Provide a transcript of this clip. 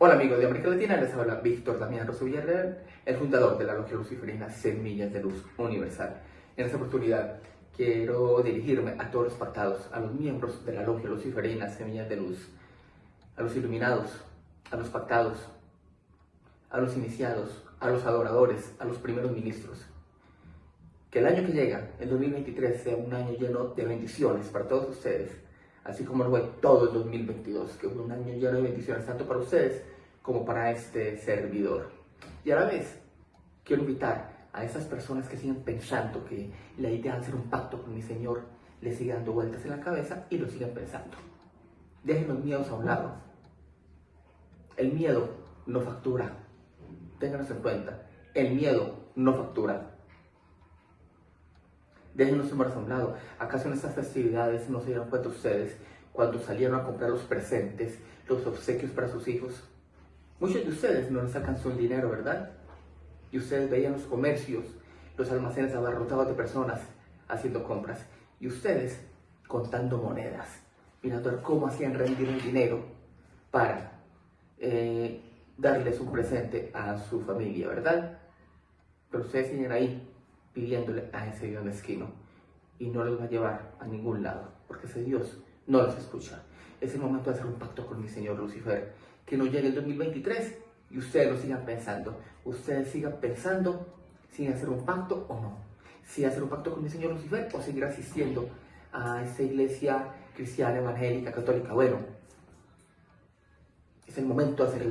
Hola amigos de América Latina, les habla Víctor Damián Rosso Villarreal, el fundador de la Logia Luciferina Semillas de Luz Universal. En esta oportunidad quiero dirigirme a todos los pactados, a los miembros de la Logia Luciferina Semillas de Luz, a los iluminados, a los pactados, a los iniciados, a los adoradores, a los primeros ministros. Que el año que llega, el 2023, sea un año lleno de bendiciones para todos ustedes así como lo fue todo el 2022, que fue un año lleno de bendiciones tanto para ustedes como para este servidor. Y a la vez, quiero invitar a esas personas que siguen pensando que la idea de hacer un pacto con mi Señor les sigue dando vueltas en la cabeza y lo siguen pensando. Dejen los miedos a un lado. El miedo no factura. Ténganlo en cuenta. El miedo no factura. Déjenos su a un lado. ¿Acaso en estas festividades no se dieron cuenta ustedes cuando salieron a comprar los presentes, los obsequios para sus hijos? Muchos de ustedes no les alcanzó el dinero, ¿verdad? Y ustedes veían los comercios, los almacenes abarrotados de personas haciendo compras. Y ustedes contando monedas, mirando cómo hacían rendir el dinero para eh, darles un presente a su familia, ¿verdad? Pero ustedes siguen ahí pidiéndole a ese Dios mezquino y no los va a llevar a ningún lado, porque ese Dios no los escucha. Es el momento de hacer un pacto con mi Señor Lucifer, que no llegue el 2023 y ustedes lo sigan pensando. Ustedes sigan pensando si hacer un pacto o no. Si hacer un pacto con mi Señor Lucifer o seguir asistiendo a esa iglesia cristiana, evangélica, católica. Bueno, es el momento de hacer el